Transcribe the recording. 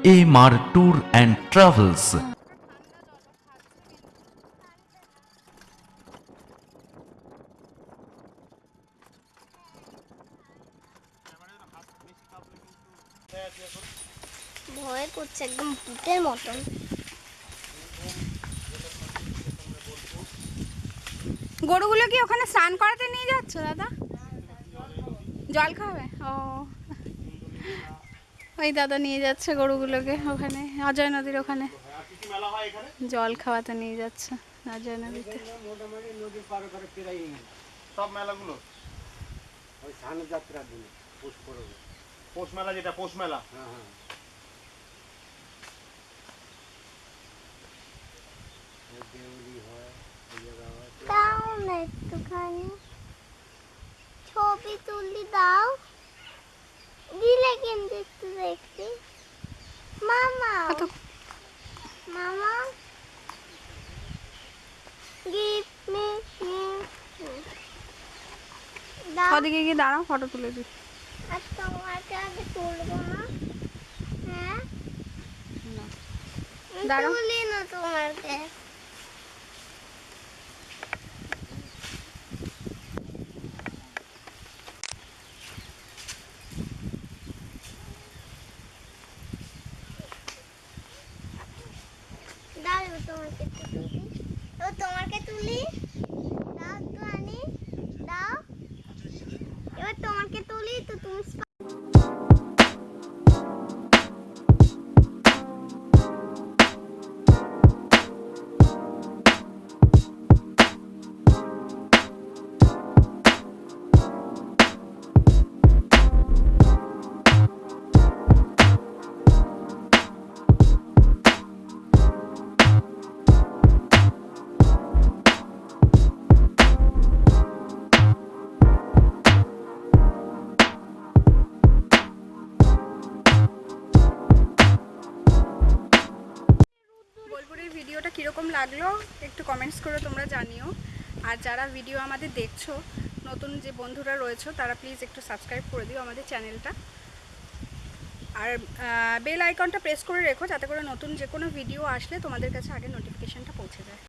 MR tour and travels. ভয় করছে একদম ভূতের মতন। গরুগুলো কি ওখানে স্নান করাতে নিয়ে যাচ্ছ দাদা? জল খাবে? ও। ওই দাদা নিয়ে যাচ্ছে গরুগুলোকে ওখানে অজয় নদীর ওখানে। জল খাওয়াতে নিয়ে যাচ্ছে অজয় নদীতে। সব মেলাগুলো? ওই স্নান যাত্রার দিনে পুষ পরবে। পৌষ মেলা যেটা পৌষ মেলা? হ্যাঁ হ্যাঁ। ছবি তুলি ওদিকে গিয়ে দাঁড়াও ফটো তুলে না। হ্যাঁ। দাঁড়াও। তোমাকে তোমাকে তুলি এবার তোমাকে তুলি দাও তো আনি দাও এবার তোমাকে তুলি তো কীরকম লাগল একটু কমেন্টস করে তোমরা জানিও আর যারা ভিডিও আমাদের দেখছ, নতুন যে বন্ধুরা রয়েছে, তারা প্লিজ একটু সাবস্ক্রাইব করে দিও আমাদের চ্যানেলটা আর বেল আইকনটা প্রেস করে রেখো, যাতে করে নতুন যে কোনো ভিডিও আসলে তোমাদের কাছে আগে নোটিফিকেশানটা পৌঁছে যায়